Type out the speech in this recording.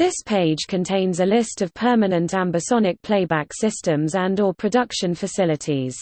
This page contains a list of permanent ambisonic playback systems and or production facilities.